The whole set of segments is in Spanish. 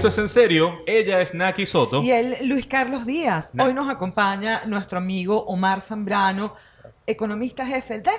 Esto es en serio. Ella es Naki Soto. Y él, Luis Carlos Díaz. Hoy nos acompaña nuestro amigo Omar Zambrano, economista jefe de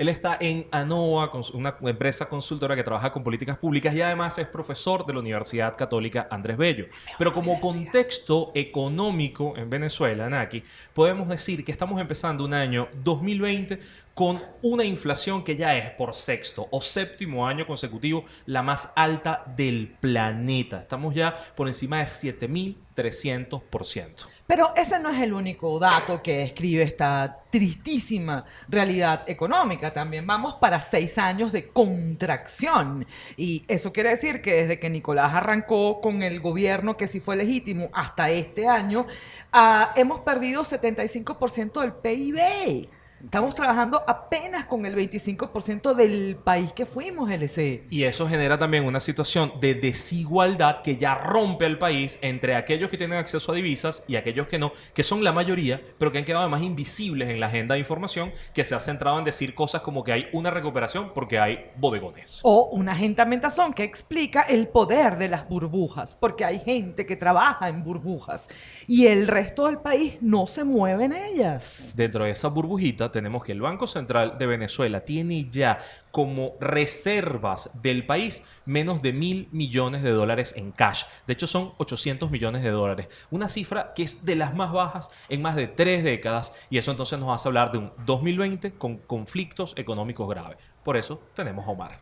él está en ANOA, una empresa consultora que trabaja con políticas públicas y además es profesor de la Universidad Católica Andrés Bello. Pero como contexto económico en Venezuela, Naki, podemos decir que estamos empezando un año 2020 con una inflación que ya es por sexto o séptimo año consecutivo la más alta del planeta. Estamos ya por encima de 7.300%. Pero ese no es el único dato que describe esta tristísima realidad económica. También vamos para seis años de contracción. Y eso quiere decir que desde que Nicolás arrancó con el gobierno que sí fue legítimo hasta este año, ah, hemos perdido 75% del PIB. Estamos trabajando apenas con el 25% del país que fuimos, LC. Y eso genera también una situación de desigualdad que ya rompe al país entre aquellos que tienen acceso a divisas y aquellos que no, que son la mayoría, pero que han quedado además invisibles en la agenda de información, que se ha centrado en decir cosas como que hay una recuperación porque hay bodegones. O una agentamentación que explica el poder de las burbujas, porque hay gente que trabaja en burbujas y el resto del país no se mueve en ellas. Dentro de esa burbujita tenemos que el Banco Central de Venezuela tiene ya como reservas del país menos de mil millones de dólares en cash. De hecho, son 800 millones de dólares. Una cifra que es de las más bajas en más de tres décadas. Y eso entonces nos hace hablar de un 2020 con conflictos económicos graves. Por eso tenemos a Omar.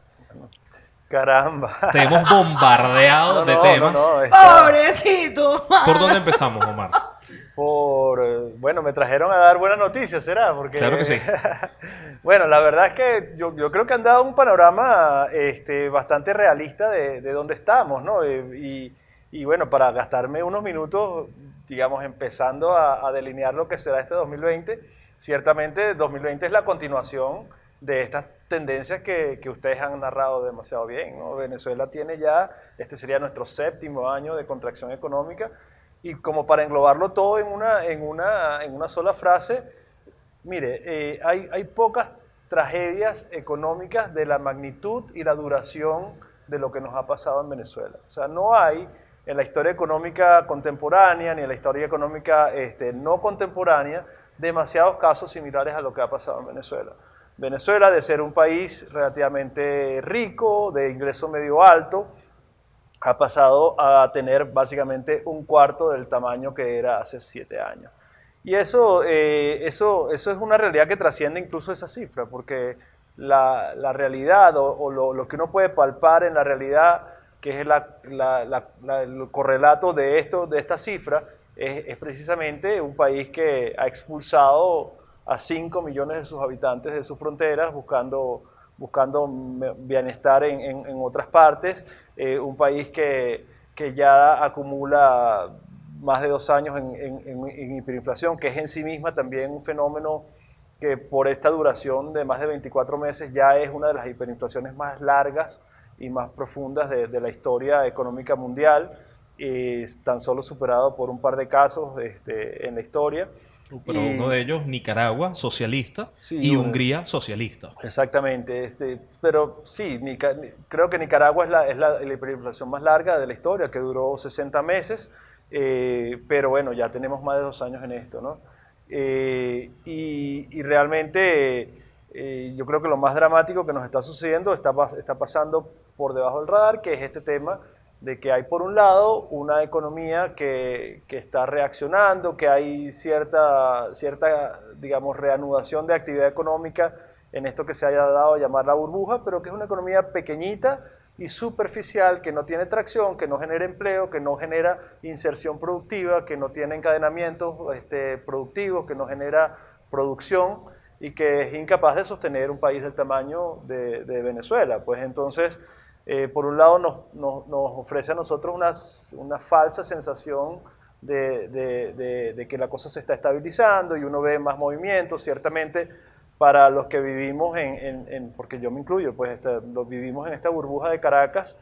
Caramba. Te hemos bombardeado de temas. Pobrecito. ¿Por dónde empezamos, Omar? Por, eh, bueno, me trajeron a dar buenas noticias, ¿será? Porque, claro que sí. bueno, la verdad es que yo, creo que han dado un panorama este, bastante realista de, dónde estamos, ¿no? Y, bueno, para gastarme unos minutos, digamos, empezando a, delinear lo que será este 2020, ciertamente 2020 es la continuación de estas tendencias que, que, ustedes han narrado demasiado bien. ¿no? Venezuela tiene ya, este sería nuestro séptimo año de contracción económica, y como para englobarlo todo en una, en una, en una sola frase, mire, eh, hay, hay pocas tragedias económicas de la magnitud y la duración de lo que nos ha pasado en Venezuela. O sea, no hay en la historia económica contemporánea ni en la historia económica este, no contemporánea demasiados casos similares a lo que ha pasado en Venezuela. Venezuela, de ser un país relativamente rico, de ingreso medio alto, ha pasado a tener básicamente un cuarto del tamaño que era hace siete años. Y eso, eh, eso, eso es una realidad que trasciende incluso esa cifra, porque la, la realidad o, lo, lo, que uno puede palpar en la realidad, que es la, el correlato de, esto, de esta cifra, es, es, precisamente un país que ha expulsado a 5 millones de sus habitantes de sus fronteras buscando buscando bienestar en, en, otras partes, eh, un país que, que, ya acumula más de dos años en, en, hiperinflación, que es en sí misma también un fenómeno que por esta duración de más de 24 meses ya es una de las hiperinflaciones más largas y más profundas de, de la historia económica mundial, es tan solo superado por un par de casos este, en la historia. Pero uno de ellos, Nicaragua, socialista, y Hungría, socialista. Exactamente. Este, pero sí, creo que Nicaragua es, la, es la, hiperinflación más larga de la historia, que duró 60 meses, eh, pero bueno, ya tenemos más de dos años en esto, ¿no? Eh, y, realmente eh, yo creo que lo más dramático que nos está sucediendo está, está pasando por debajo del radar, que es este tema de que hay por un lado una economía que, que, está reaccionando, que hay cierta, cierta, digamos, reanudación de actividad económica en esto que se haya dado a llamar la burbuja, pero que es una economía pequeñita y superficial, que no tiene tracción, que no genera empleo, que no genera inserción productiva, que no tiene encadenamientos este, productivos, que no genera producción y que es incapaz de sostener un país del tamaño de, de Venezuela. Pues entonces eh, por un lado nos, ofrece a nosotros una, una falsa sensación de, de, que la cosa se está estabilizando y uno ve más movimiento, ciertamente para los que vivimos en, en, porque yo me incluyo, pues este, los vivimos en esta burbuja de Caracas,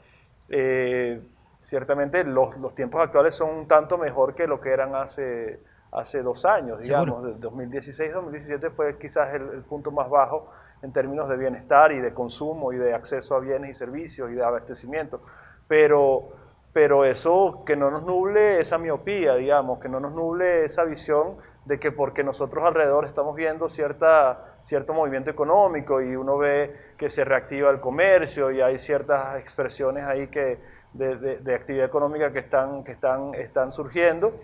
eh, ciertamente los, los, tiempos actuales son un tanto mejor que lo que eran hace, hace dos años, digamos, de 2016-2017 fue quizás el, el punto más bajo en términos de bienestar y de consumo y de acceso a bienes y servicios y de abastecimiento. Pero, pero eso que no nos nuble esa miopía, digamos, que no nos nuble esa visión de que porque nosotros alrededor estamos viendo cierta, cierto movimiento económico y uno ve que se reactiva el comercio y hay ciertas expresiones ahí que, de, de, actividad económica que están, que están, están surgiendo,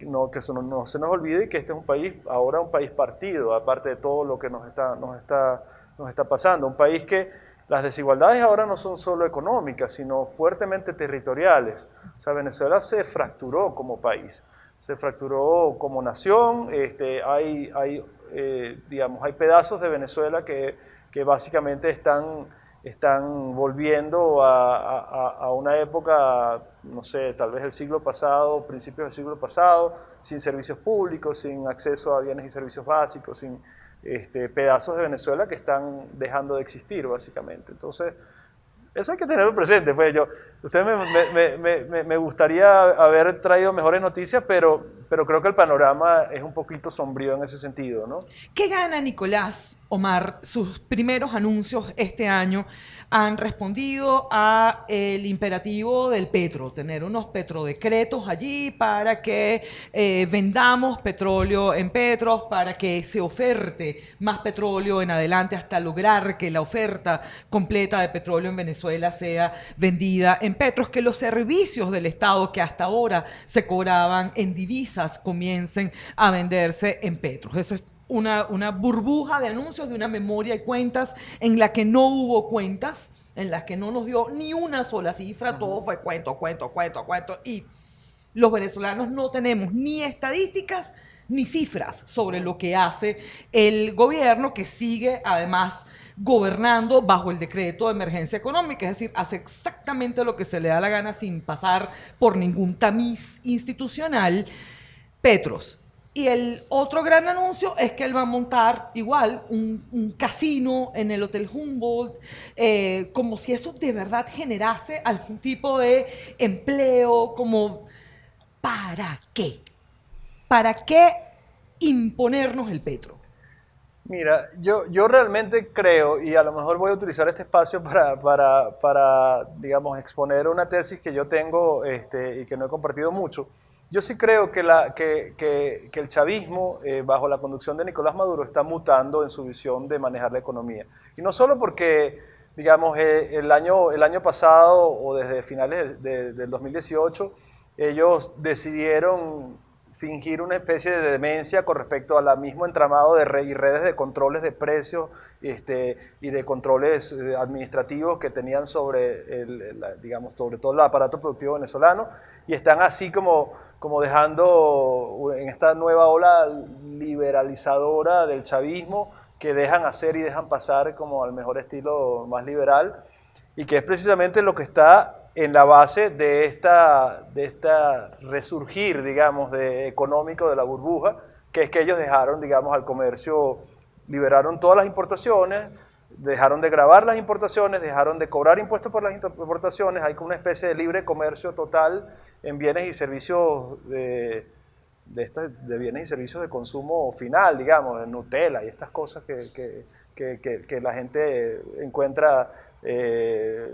no, que eso no, se nos olvide que este es un país, ahora un país partido, aparte de todo lo que nos está, nos está, nos está pasando, un país que las desigualdades ahora no son solo económicas, sino fuertemente territoriales. O sea, Venezuela se fracturó como país se fracturó como nación, este, hay, hay, eh, digamos, hay pedazos de Venezuela que, que básicamente están, están volviendo a, a, a, una época, no sé, tal vez el siglo pasado, principios del siglo pasado, sin servicios públicos, sin acceso a bienes y servicios básicos, sin este, pedazos de Venezuela que están dejando de existir, básicamente. Entonces, eso hay que tenerlo presente. Pues yo, usted me, gustaría haber traído mejores noticias, pero, pero creo que el panorama es un poquito sombrío en ese sentido, ¿no? ¿Qué gana Nicolás Omar? Sus primeros anuncios este año han respondido a el imperativo del petro, tener unos petrodecretos allí para que eh, vendamos petróleo en petros, para que se oferte más petróleo en adelante hasta lograr que la oferta completa de petróleo en Venezuela sea vendida en petros, que los servicios del Estado que hasta ahora se cobraban en divisas comiencen a venderse en petros. Eso es una, una burbuja de anuncios de una memoria de cuentas en la que no hubo cuentas, en las que no nos dio ni una sola cifra, todo fue cuento, cuento, cuento, cuento. Y los venezolanos no tenemos ni estadísticas ni cifras sobre lo que hace el gobierno que sigue además gobernando bajo el decreto de emergencia económica, es decir, hace exactamente lo que se le da la gana sin pasar por ningún tamiz institucional. Petros, y el otro gran anuncio es que él va a montar igual un, casino en el Hotel Humboldt, eh, como si eso de verdad generase algún tipo de empleo, como ¿para qué? ¿Para qué imponernos el petro? Mira, yo, yo realmente creo, y a lo mejor voy a utilizar este espacio para, para, para digamos, exponer una tesis que yo tengo este, y que no he compartido mucho, yo sí creo que, la, que, que, el chavismo, eh, bajo la conducción de Nicolás Maduro, está mutando en su visión de manejar la economía. Y no solo porque, digamos, eh, el, año, el año pasado o desde finales del 2018, ellos decidieron fingir una especie de demencia con respecto al mismo entramado de red y redes de controles de precios este, y de controles eh, administrativos que tenían sobre, el, digamos, sobre todo el aparato productivo venezolano y están así como, como dejando en esta nueva ola liberalizadora del chavismo que dejan hacer y dejan pasar como al mejor estilo más liberal y que es precisamente lo que está en la base de esta, de esta resurgir, digamos, de económico de la burbuja, que es que ellos dejaron, digamos, al comercio, liberaron todas las importaciones, dejaron de grabar las importaciones, dejaron de cobrar impuestos por las importaciones, hay como una especie de libre comercio total en bienes y servicios de, de, de bienes y servicios de consumo final, digamos, de Nutella y estas cosas que, que, que, que la gente encuentra eh,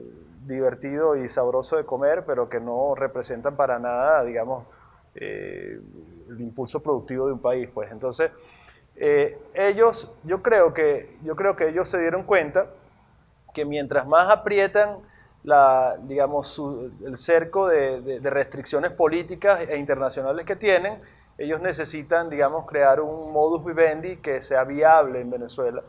divertido y sabroso de comer, pero que no representan para nada, digamos, eh, el impulso productivo de un país. Pues entonces, eh, ellos, yo creo, que, yo creo que ellos se dieron cuenta que mientras más aprietan la, digamos, el cerco de, de, restricciones políticas e internacionales que tienen, ellos necesitan, digamos, crear un modus vivendi que sea viable en Venezuela.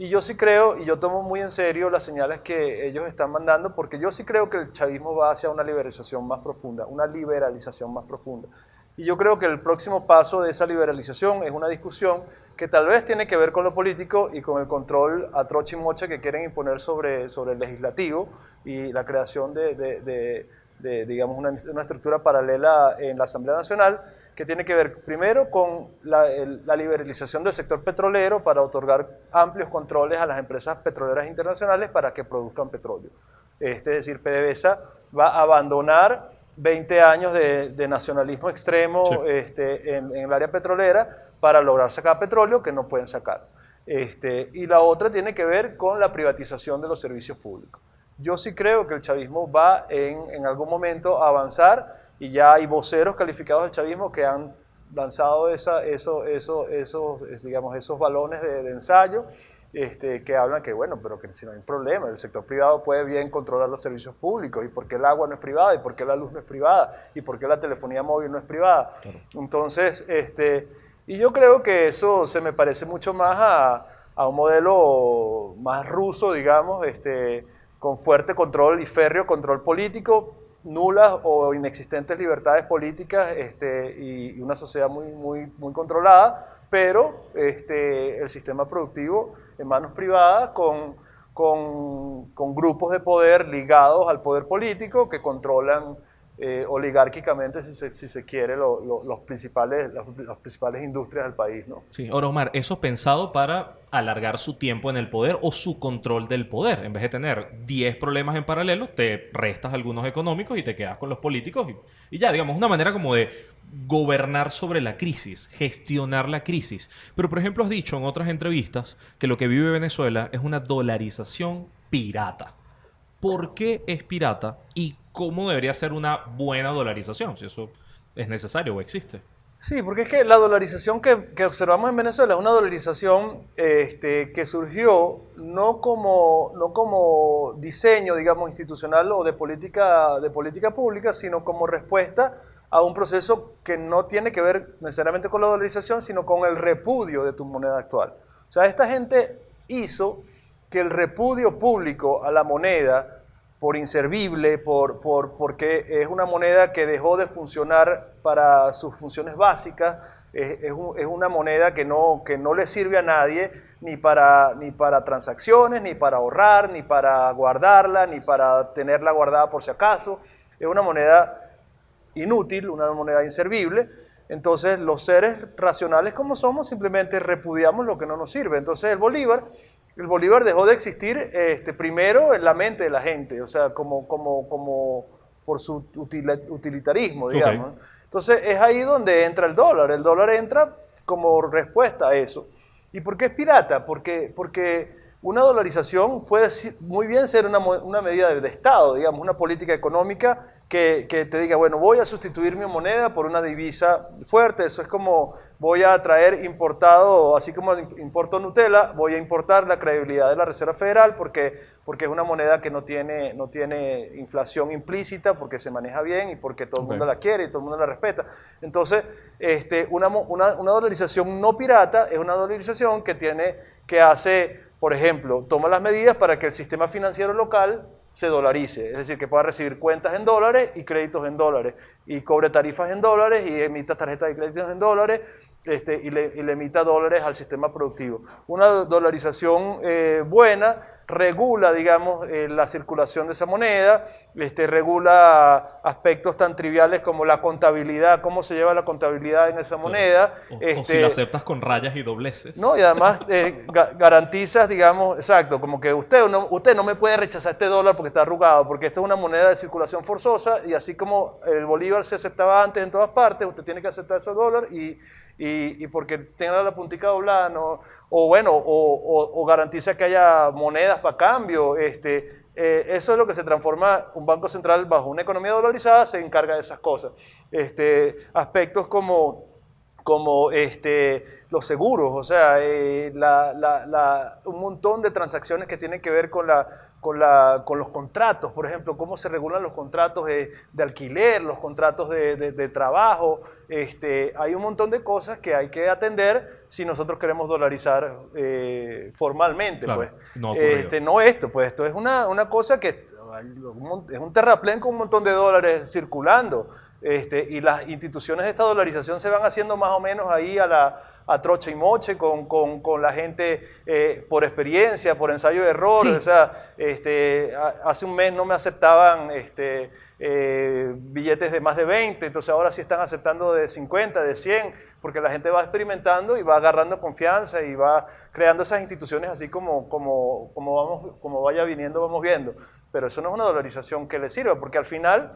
Y yo sí creo, y yo tomo muy en serio las señales que ellos están mandando, porque yo sí creo que el chavismo va hacia una liberalización más profunda, una liberalización más profunda. Y yo creo que el próximo paso de esa liberalización es una discusión que tal vez tiene que ver con lo político y con el control a troche y mocha que quieren imponer sobre, sobre el legislativo y la creación de, digamos, una, una estructura paralela en la Asamblea Nacional que tiene que ver primero con la, liberalización del sector petrolero para otorgar amplios controles a las empresas petroleras internacionales para que produzcan petróleo. Este, es decir, PDVSA va a abandonar 20 años de, nacionalismo extremo este, en, el área petrolera para lograr sacar petróleo que no pueden sacar. Este, y la otra tiene que ver con la privatización de los servicios públicos. Yo sí creo que el chavismo va en, en algún momento a avanzar y ya hay voceros calificados del chavismo que han lanzado esa, eso, eso, esos, digamos, esos balones de, de ensayo este, que hablan que, bueno, pero que si no hay problema, el sector privado puede bien controlar los servicios públicos, y por qué el agua no es privada, y por qué la luz no es privada, y por qué la telefonía móvil no es privada. Entonces, este, y yo creo que eso se me parece mucho más a, a un modelo más ruso, digamos, este, con fuerte control y férreo control político, nulas o inexistentes libertades políticas este, y, una sociedad muy, muy, muy controlada, pero este, el sistema productivo en manos privadas con, con, con, grupos de poder ligados al poder político que controlan eh, oligárquicamente, si se, si se quiere, lo, lo, los principales, las, principales industrias del país. ¿no? Sí, ahora Omar, eso pensado para alargar su tiempo en el poder o su control del poder. En vez de tener 10 problemas en paralelo, te restas algunos económicos y te quedas con los políticos y, y ya, digamos, una manera como de gobernar sobre la crisis, gestionar la crisis. Pero, por ejemplo, has dicho en otras entrevistas que lo que vive Venezuela es una dolarización pirata. ¿Por qué es pirata y cómo debería ser una buena dolarización? Si eso es necesario o existe. Sí, porque es que la dolarización que, observamos en Venezuela es una dolarización este, que surgió no como, no como diseño, digamos, institucional o de política, de política pública, sino como respuesta a un proceso que no tiene que ver necesariamente con la dolarización, sino con el repudio de tu moneda actual. O sea, esta gente hizo que el repudio público a la moneda, por inservible, por, por, porque es una moneda que dejó de funcionar para sus funciones básicas, es, es, un, es, una moneda que no, que no le sirve a nadie, ni para, ni para transacciones, ni para ahorrar, ni para guardarla, ni para tenerla guardada por si acaso. Es una moneda inútil, una moneda inservible. Entonces los seres racionales como somos simplemente repudiamos lo que no nos sirve. Entonces el Bolívar, el Bolívar dejó de existir este, primero en la mente de la gente, o sea, como, como, como por su utilitarismo, digamos. Okay. Entonces es ahí donde entra el dólar. El dólar entra como respuesta a eso. ¿Y por qué es pirata? Porque, porque una dolarización puede muy bien ser una, una medida de, de Estado, digamos, una política económica que, que, te diga, bueno, voy a sustituir mi moneda por una divisa fuerte. Eso es como voy a traer importado, así como importo Nutella, voy a importar la credibilidad de la Reserva Federal porque, porque es una moneda que no tiene, no tiene inflación implícita, porque se maneja bien y porque todo el mundo la quiere y todo el mundo la respeta. Entonces, este, una, una, una dolarización no pirata es una dolarización que, tiene, que hace, por ejemplo, toma las medidas para que el sistema financiero local se dolarice, es decir, que pueda recibir cuentas en dólares y créditos en dólares, y cobre tarifas en dólares y emita tarjetas de créditos en dólares este, y, le, y, le, emita dólares al sistema productivo. Una dolarización eh, buena regula, digamos, eh, la circulación de esa moneda, este, regula aspectos tan triviales como la contabilidad, cómo se lleva la contabilidad en esa moneda. O, este, o si la aceptas con rayas y dobleces. No, y además eh, ga garantizas, digamos, exacto, como que usted no, usted no me puede rechazar este dólar porque está arrugado, porque esta es una moneda de circulación forzosa y así como el bolívar se aceptaba antes en todas partes, usted tiene que aceptar ese dólar y, y, y porque tenga la puntica doblada, no, o bueno, o, garantiza que haya monedas para cambio. Este, eh, eso es lo que se transforma un banco central bajo una economía dolarizada, se encarga de esas cosas. Este, aspectos como, como este, los seguros, o sea, eh, la, la, la, un montón de transacciones que tienen que ver con la con, la, con, los contratos, por ejemplo, cómo se regulan los contratos de, de alquiler, los contratos de, de, de trabajo. Este, hay un montón de cosas que hay que atender si nosotros queremos dolarizar eh, formalmente. Claro, pues. no, este, no esto, pues esto es una, una cosa que es un terraplén con un montón de dólares circulando. Este, y las instituciones de esta dolarización se van haciendo más o menos ahí a la a troche y moche con, con, con la gente eh, por experiencia, por ensayo de error. Sí. O sea, este, hace un mes no me aceptaban este, eh, billetes de más de 20, entonces ahora sí están aceptando de 50, de 100, porque la gente va experimentando y va agarrando confianza y va creando esas instituciones así como, como, como, vamos, como vaya viniendo, vamos viendo. Pero eso no es una dolarización que le sirva, porque al final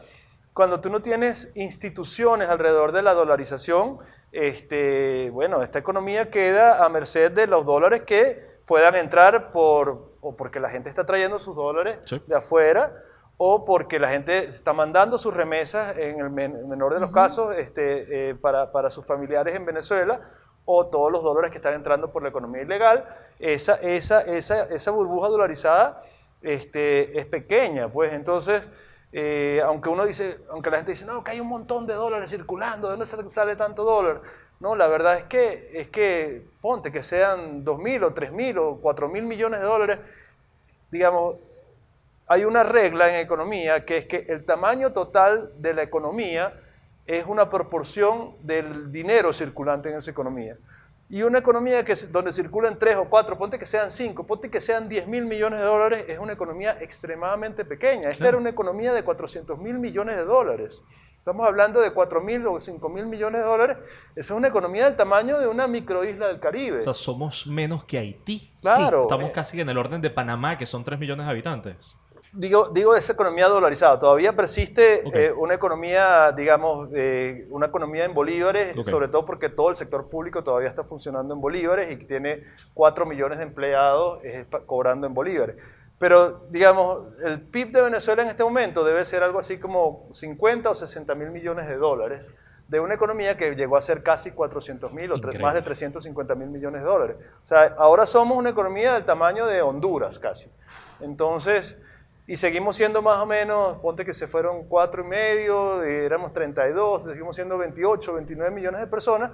cuando tú no tienes instituciones alrededor de la dolarización, este, bueno, esta economía queda a merced de los dólares que puedan entrar por o porque la gente está trayendo sus dólares Sí. de afuera, o porque la gente está mandando sus remesas, en el men- menor de los casos, este, eh, para, para sus familiares en Venezuela, o todos los dólares que están entrando por la economía ilegal. Esa, esa, esa, esa burbuja dolarizada este, es pequeña, pues entonces... eh, aunque uno dice, aunque la gente dice, no, que hay un montón de dólares circulando, ¿de dónde sale- sale tanto dólar? No, la verdad es que, es que ponte que sean 2.000 o 3.000 o 4.000 millones de dólares, digamos, hay una regla en economía que es que el tamaño total de la economía es una proporción del dinero circulante en esa economía. Y una economía que, donde circulan 3 o 4, ponte que sean 5, ponte que sean 10 mil millones de dólares, es una economía extremadamente pequeña. Esta era una economía de 400 mil millones de dólares. Estamos hablando de 4 mil o 5 mil millones de dólares. Esa es una economía del tamaño de una microisla del Caribe. O sea, somos menos que Haití. Claro. Estamos casi en el orden de Panamá, que son 3 millones de habitantes. Digo, digo esa economía dolarizada. Todavía persiste eh, una economía, digamos, eh, una economía en bolívares, sobre todo porque todo el sector público todavía está funcionando en bolívares y tiene 4 millones de empleados eh, cobrando en bolívares. Pero, digamos, el PIB de Venezuela en este momento debe ser algo así como 50 o 60 mil millones de dólares de una economía que llegó a ser casi 400 mil o tres- más de 350 mil millones de dólares. O sea, ahora somos una economía del tamaño de Honduras casi. Entonces, y seguimos siendo más o menos, ponte que se fueron cuatro y medio, y éramos 32, seguimos siendo 28, 29 millones de personas.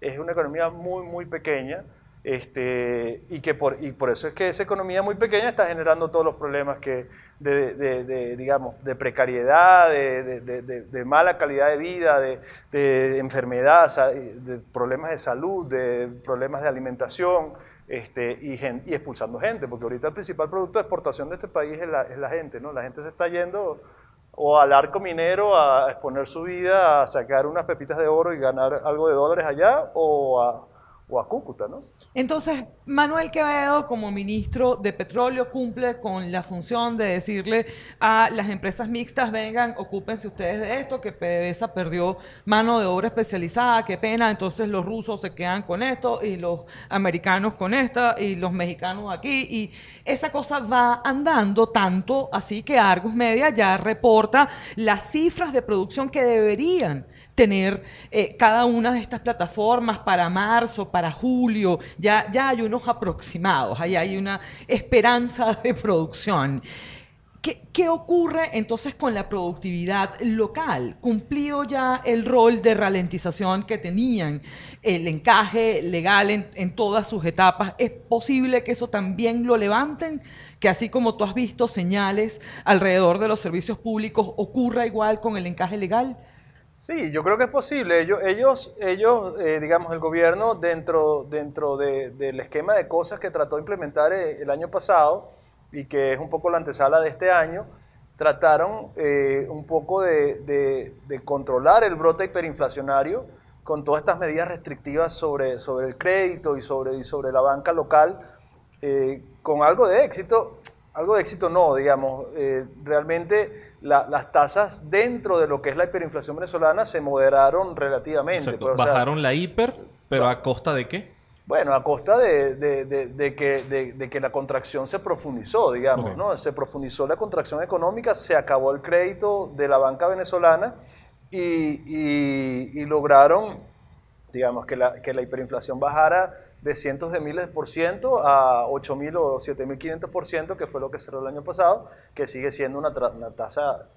Es una economía muy, muy pequeña. Este, y, que por, y por eso es que esa economía muy pequeña está generando todos los problemas que, de, de- digamos, de precariedad, de, de- mala calidad de vida, de, enfermedad, de problemas de salud, de problemas de alimentación este, y, y expulsando gente, porque ahorita el principal producto de exportación de este país es la, es la gente, ¿no? La gente se está yendo o al arco minero a exponer su vida, a sacar unas pepitas de oro y ganar algo de dólares allá, o a, a Cúcuta, ¿no? Entonces, Manuel Quevedo, como ministro de Petróleo, cumple con la función de decirle a las empresas mixtas, vengan, ocúpense ustedes de esto, que PDVSA perdió mano de obra especializada, qué pena, entonces los rusos se quedan con esto, y los americanos con esta, y los mexicanos aquí, y esa cosa va andando tanto, así que Argus Media ya reporta las cifras de producción que deberían tener eh, cada una de estas plataformas para marzo, para julio, ya, ya hay unos aproximados, ahí hay una esperanza de producción. ¿Qué, qué ocurre entonces con la productividad local? ¿Cumplido ya el rol de ralentización que tenían el encaje legal en, en todas sus etapas? ¿Es posible que eso también lo levanten? Que así como tú has visto señales alrededor de los servicios públicos, ocurra igual con el encaje legal? Sí, yo creo que es posible. Ellos, ellos, ellos eh, digamos, el gobierno dentro, dentro de- del esquema de cosas que trató de implementar eh, el año pasado y que es un poco la antesala de este año, trataron eh, un poco de, controlar el brote hiperinflacionario con todas estas medidas restrictivas sobre, sobre el crédito y sobre, y sobre la banca local, con algo de éxito. Algo de éxito no, digamos. realmente la- las tasas dentro de lo que es la hiperinflación venezolana se moderaron relativamente. Pues, o sea, Bajaron la hiper, pero ¿a costa de qué? bueno, a costa de, de- de- de que, de- de que la contracción se profundizó, digamos. ¿no? Se profundizó la contracción económica, se acabó el crédito de la banca venezolana y, y- y lograron, digamos, que la, que la hiperinflación bajara de cientos de miles por ciento a 8 mil o 7 mil 500 por ciento, que fue lo que cerró el año pasado, que sigue siendo una, una tasa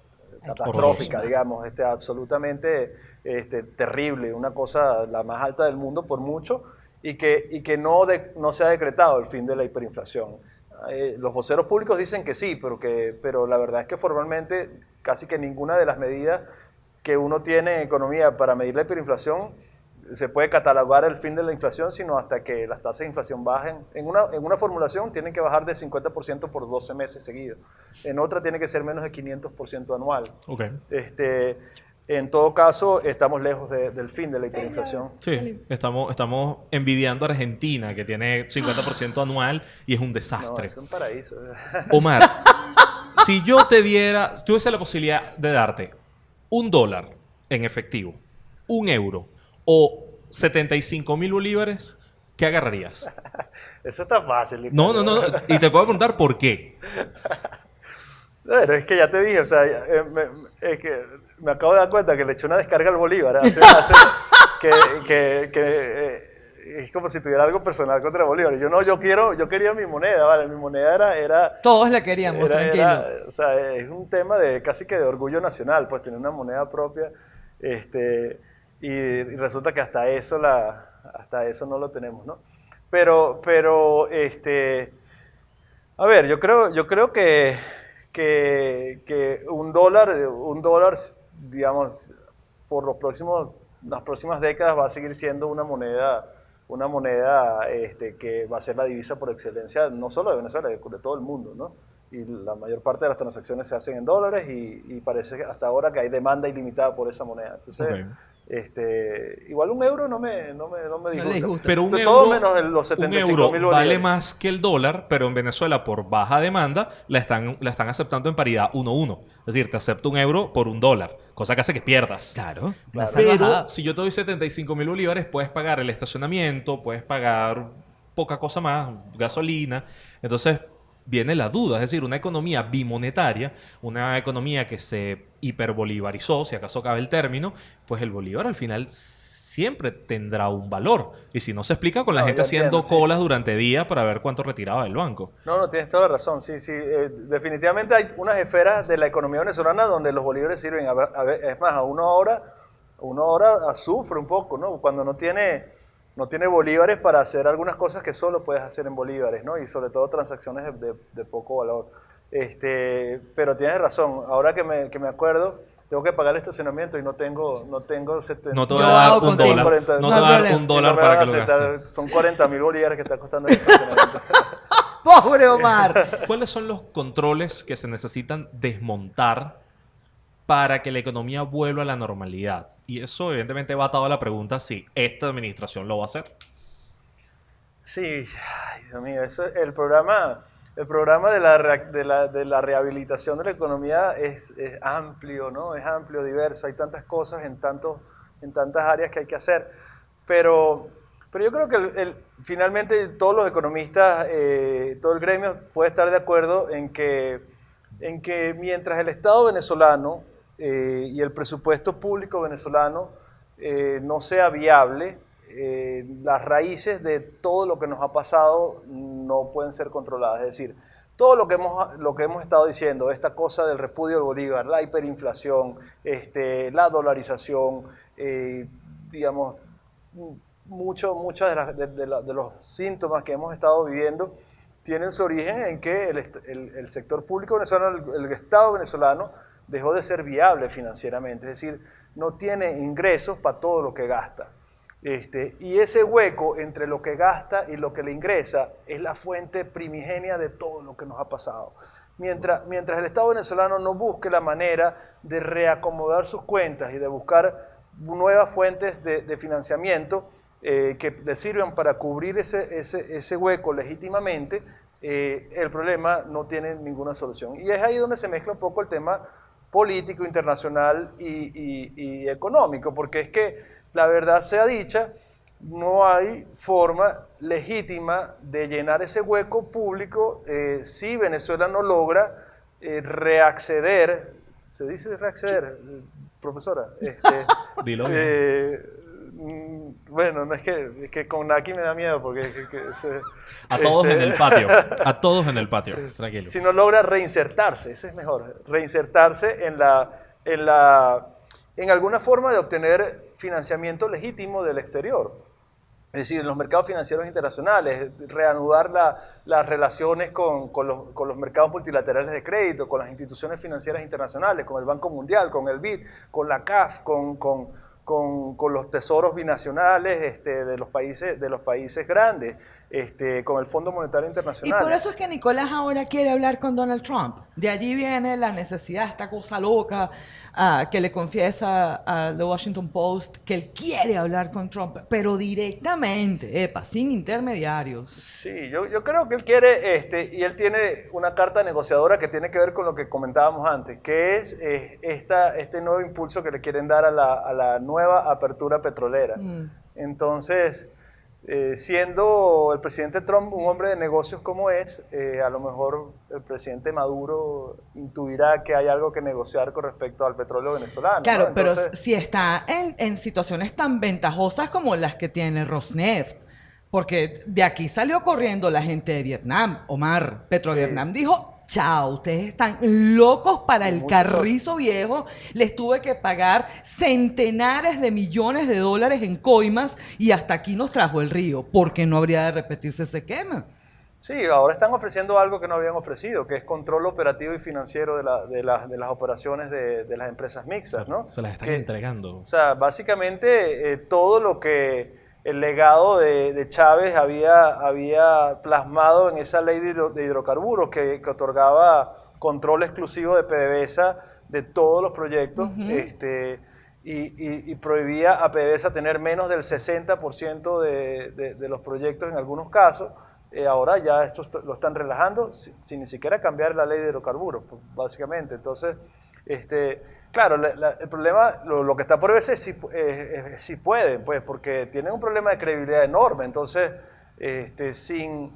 catastrófica, digamos, este, absolutamente este, terrible, una cosa la más alta del mundo por mucho, y que, y que no, de- no se ha decretado el fin de la hiperinflación. Eh, los voceros públicos dicen que sí, pero, que, pero la verdad es que formalmente casi que ninguna de las medidas que uno tiene en economía para medir la hiperinflación se puede catalogar el fin de la inflación, sino hasta que las tasas de inflación bajen. En una, en una formulación tienen que bajar de 50% por 12 meses seguidos. En otra tiene que ser menos de 500% anual. Este, en todo caso, estamos lejos de- del fin de la hiperinflación. Sí, estamos, estamos envidiando a Argentina, que tiene 50% anual y es un No, desastre. es un paraíso. Omar, si yo te diera, si tuviese la posibilidad de darte un dólar en efectivo, un euro o 75 mil bolívares, ¿qué agarrarías? Eso está fácil. No, no, no. Y te puedo preguntar por qué. Bueno, es que ya te dije, o sea, eh, me, es que me acabo de dar cuenta que le eché una descarga al Bolívar. Hace, hace que, que, que eh, es como si tuviera algo personal contra Bolívar. Yo no, yo quiero, yo quería mi moneda, ¿vale? Mi moneda era... era Todos la queríamos, era- tranquilo. era- o sea, es un tema de casi que de orgullo nacional, pues tener una moneda propia. Este, y, resulta que hasta eso, la, hasta eso no lo tenemos, ¿no? Pero, pero, este, a ver, yo creo, yo creo que, que, que un dólar, un dólar, digamos, por los próximos, las próximas décadas va a seguir siendo una moneda, una moneda este, que va a ser la divisa por excelencia, no solo de Venezuela, de, todo el mundo, ¿no? Y la mayor parte de las transacciones se hacen en dólares y, y parece que hasta ahora que hay demanda ilimitada por esa moneda. Entonces, Ok. Este, igual un euro no me, no me, no me disgusta. Pero un De euro, todo menos el- los un 75 euro mil vale más que el dólar, pero en Venezuela por baja demanda la están, la están aceptando en paridad 1-1. Es decir, te acepto un euro por un dólar, cosa que hace que pierdas. Claro. Pero si yo te doy 75 mil bolívares, puedes pagar el estacionamiento, puedes pagar poca cosa más, gasolina. Entonces viene la duda, es decir, una economía bimonetaria, una economía que se hiperbolivarizó, si acaso cabe el término, pues el bolívar al final siempre tendrá un valor. Y si no se explica con la No, gente haciendo entiendo, colas sí. durante días para ver cuánto retiraba del banco. No, no, tienes toda la razón. Sí, sí. eh, definitivamente hay unas esferas de la economía venezolana donde los bolívares sirven. A es más, a uno ahora, uno ahora sufre un poco, ¿no? Cuando no tiene, no tiene bolívares para hacer algunas cosas que solo puedes hacer en bolívares, ¿no? Y sobre todo transacciones de, de- de poco valor. Este, pero tienes razón. Ahora que me, que me acuerdo, tengo que pagar el estacionamiento y no tengo, no tengo 70. No te voy a dar un dólar. 40, No te voy a dar un dólar no para que lo aceptar. gastes. Son 40 mil bolívares que está costando el estacionamiento. Pobre Omar. ¿Cuáles son los controles que se necesitan desmontar para que la economía vuelva a la normalidad? Y eso evidentemente va atado a la pregunta si esta administración lo va a hacer. Sí, ay, Dios mío, eso, el programa, el programa de la, de la, de la rehabilitación de la economía es, es amplio, ¿no? Es amplio, diverso, hay tantas cosas en, tantos, en tantas áreas que hay que hacer. Pero, pero yo creo que finalmente todos los economistas, eh, todo el gremio puede estar de acuerdo en que, en que mientras el Estado venezolano eh, y el presupuesto público venezolano eh, no sea viable, eh, las raíces de todo lo que nos ha pasado no pueden ser controladas. Es decir, todo lo que hemos, lo que hemos estado diciendo, esta cosa del repudio del Bolívar, la hiperinflación, este, la dolarización, digamos, mucho, muchos de, de- los síntomas que hemos estado viviendo tienen su origen en que el, sector público venezolano, el Estado venezolano, dejó de ser viable financieramente, es decir, no tiene ingresos para todo lo que gasta. Este, y ese hueco entre lo que gasta y lo que le ingresa es la fuente primigenia de todo lo que nos ha pasado. Mientras, mientras el Estado venezolano no busque la manera de reacomodar sus cuentas y de buscar nuevas fuentes de, financiamiento eh, que le sirvan para cubrir ese, ese, ese hueco legítimamente, eh, el problema no tiene ninguna solución. Y es ahí donde se mezcla un poco el tema político, internacional y, y- y económico, porque es que la verdad sea dicha, no hay forma legítima de llenar ese hueco público eh, si Venezuela no logra eh, reacceder, ¿se dice reacceder, profesora? Este, Dilo eh, bueno, no es que, es que con Naki me da miedo porque que- que se- A todos este, en el patio. A todos en el patio. Tranquilo. si no logra reinsertarse, ese es mejor, reinsertarse en, la, en, la, en alguna forma de obtener financiamiento legítimo del exterior. Es decir, en los mercados financieros internacionales, reanudar la- las relaciones con, con los, con los mercados multilaterales de crédito, con las instituciones financieras internacionales, con el Banco Mundial, con el BID, con la CAF, con, con, con, con los tesoros binacionales este, de, los países, de los países grandes, este, con el Fondo Monetario Y Internacional. por eso es que Nicolás ahora quiere hablar con Donald Trump. De allí viene la necesidad, esta cosa loca ah, que le confiesa a The Washington Post que él quiere hablar con Trump, pero directamente, epa, sin intermediarios. Sí, yo, yo creo que él quiere, este, y él tiene una carta negociadora que tiene que ver con lo que comentábamos antes, que es eh, esta, este nuevo impulso que le quieren dar a la, a la nueva apertura petrolera. Mm. Entonces, eh, siendo el presidente Trump un hombre de negocios como es, eh, a lo mejor el presidente Maduro intuirá que hay algo que negociar con respecto al petróleo venezolano. Claro, ¿no? pero si está en, en situaciones tan ventajosas como las que tiene Rosneft, porque de aquí salió corriendo la gente de Vietnam, Omar, Petrovietnam Sí. dijo, chao, ustedes están locos para el carrizo viejo, les tuve que pagar centenares de millones de dólares en coimas y hasta aquí nos trajo el río, porque no habría de repetirse ese quema. Sí, ahora están ofreciendo algo que no habían ofrecido, que es control operativo y financiero de, la- de las- de las operaciones de, de las empresas mixtas, ¿no? Se las están Que- entregando. O sea, básicamente eh, todo lo que el legado de, de Chávez había, había plasmado en esa ley de, hidro- de hidrocarburos que, que otorgaba control exclusivo de PDVSA de todos los proyectos este, y, y- y prohibía a PDVSA tener menos del 60% de, de- los proyectos en algunos casos. Eh, ahora ya esto est- lo están relajando si- sin ni siquiera cambiar la ley de hidrocarburos, pues, básicamente. Entonces, este, claro, la- la- el problema, lo, lo que está por verse es si, pu- eh, si pueden, pues, porque tienen un problema de credibilidad enorme. Entonces, este, sin,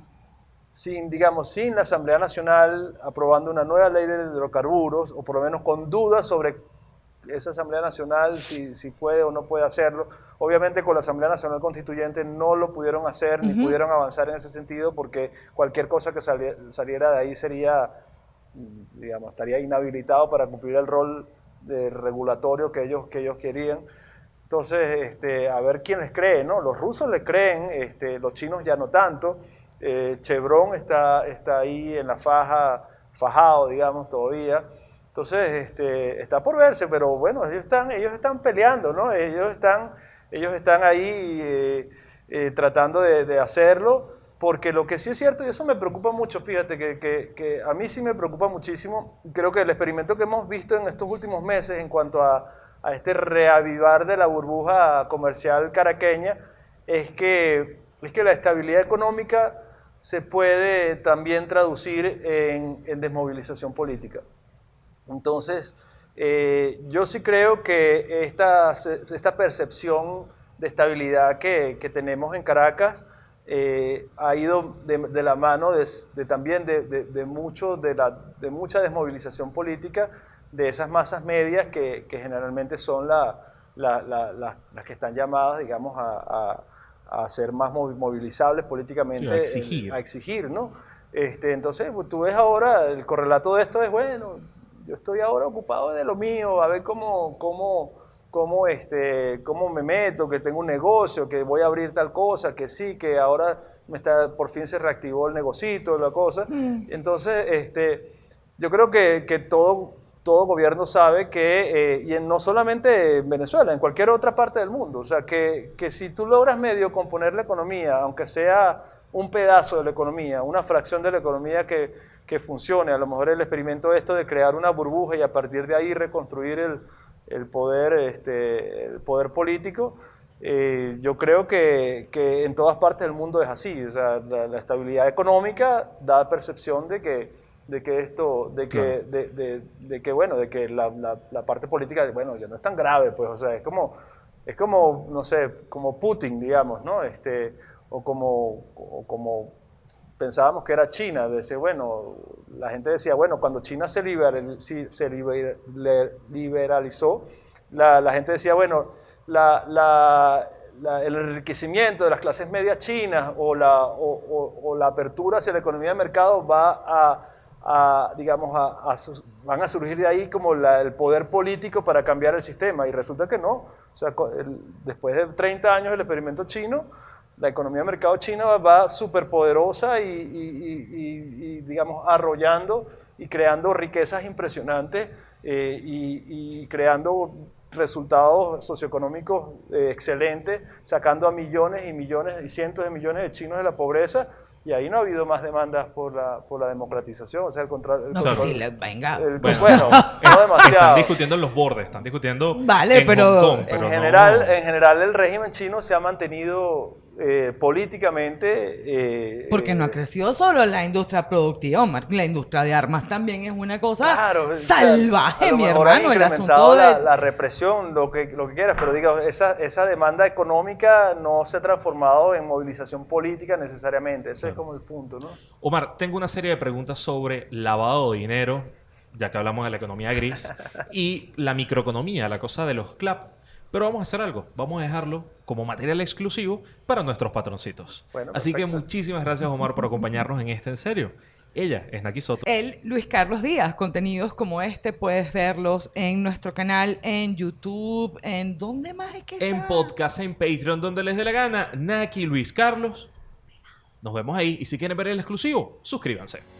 sin, digamos, sin la Asamblea Nacional aprobando una nueva ley de hidrocarburos, o por lo menos con dudas sobre esa Asamblea Nacional, si, si puede o no puede hacerlo. Obviamente con la Asamblea Nacional Constituyente no lo pudieron hacer, ni pudieron avanzar en ese sentido, porque cualquier cosa que sali- saliera de ahí sería, digamos, estaría inhabilitado para cumplir el rol de regulatorio que ellos, que ellos querían. Entonces, este, a ver quién les cree, ¿no? Los rusos le creen, este, los chinos ya no tanto. Eh, Chevron está, está ahí en la faja, fajado, digamos, todavía. Entonces, este, está por verse, pero bueno, ellos están, ellos están peleando, ¿no? Ellos están, ellos están ahí eh, eh, tratando de, de hacerlo, porque lo que sí es cierto, y eso me preocupa mucho, fíjate, que, que- que a mí sí me preocupa muchísimo, creo que el experimento que hemos visto en estos últimos meses en cuanto a, a este reavivar de la burbuja comercial caraqueña, es que, es que la estabilidad económica se puede también traducir en, en desmovilización política. Entonces, eh, yo sí creo que esta, esta percepción de estabilidad que, que tenemos en Caracas eh, ha ido de, de la mano de, de también de, mucho de, la, de mucha desmovilización política de esas masas medias que, que generalmente son la, la- la- la- las que están llamadas, digamos, a, a- a ser más movi- movilizables políticamente, Sí, a exigir. en- a exigir, ¿no? Este, entonces, pues, tú ves ahora, el correlato de esto es, bueno, yo estoy ahora ocupado de lo mío, a ver cómo, cómo, cómo, este, cómo me meto, que tengo un negocio, que voy a abrir tal cosa, que sí, que ahora me está, por fin se reactivó el negocito, la cosa. Entonces, este, yo creo que, que todo, todo gobierno sabe que, eh, y en- no solamente en Venezuela, en cualquier otra parte del mundo, o sea, que, que si tú logras medio componer la economía, aunque sea un pedazo de la economía, una fracción de la economía que, que funcione, a lo mejor el experimento esto de crear una burbuja y a partir de ahí reconstruir el, el poder, este, el poder político, eh, yo creo que, que en todas partes del mundo es así. O sea, la, la estabilidad económica da percepción de que, de que esto, de que, Claro. de, de- de que bueno, de que la, la- la parte política, bueno, ya no es tan grave, pues, o sea, es como, es como, no sé, como Putin, digamos, ¿no? Este, o como, o como pensábamos que era China, decía, bueno, la gente decía, bueno, cuando China se, liberal- se liber- liberalizó, la, la gente decía, bueno, la, la- el enriquecimiento de las clases medias chinas o la, o, o- o la apertura hacia la economía de mercado va a, a, digamos, a, a van a surgir de ahí como el poder político para cambiar el sistema y resulta que no. O sea, el- después de 30 años del experimento chino, la economía de mercado china va, va súper poderosa y, y- y- y- y, digamos, arrollando y creando riquezas impresionantes eh, y, y creando resultados socioeconómicos eh, excelentes, sacando a millones y millones y cientos de millones de chinos de la pobreza. Y ahí no ha habido más demandas por la, por la democratización, o sea, el contrario. No, que control- sí, le- venga. el- Bueno. bueno, no Están demasiado. discutiendo en los bordes, están discutiendo Vale, en pero- Hong Kong, En no- general, en general, el régimen chino se ha mantenido eh, políticamente... eh, Porque no ha eh, crecido solo la industria productiva, Omar. La industria de armas también es una cosa Claro, salvaje, a lo mi mejor hermano. El incrementado asunto la, de... la represión, lo que, lo que quieras, pero diga, esa, esa demanda económica no se ha transformado en movilización política necesariamente. Ese es como el punto, ¿no? Omar, tengo una serie de preguntas sobre lavado de dinero, ya que hablamos de la economía gris, y la microeconomía, la cosa de los CLAP. Pero vamos a hacer algo, vamos a dejarlo como material exclusivo para nuestros patroncitos. Bueno, Así que muchísimas gracias Omar por acompañarnos en este en serio. Ella es Naki Soto. El Luis Carlos Díaz. Contenidos como este puedes verlos en nuestro canal, en YouTube, en ¿dónde más es que En está? podcast, en Patreon, donde les dé la gana, Naki Luis Carlos. Nos vemos ahí y si quieren ver el exclusivo, suscríbanse.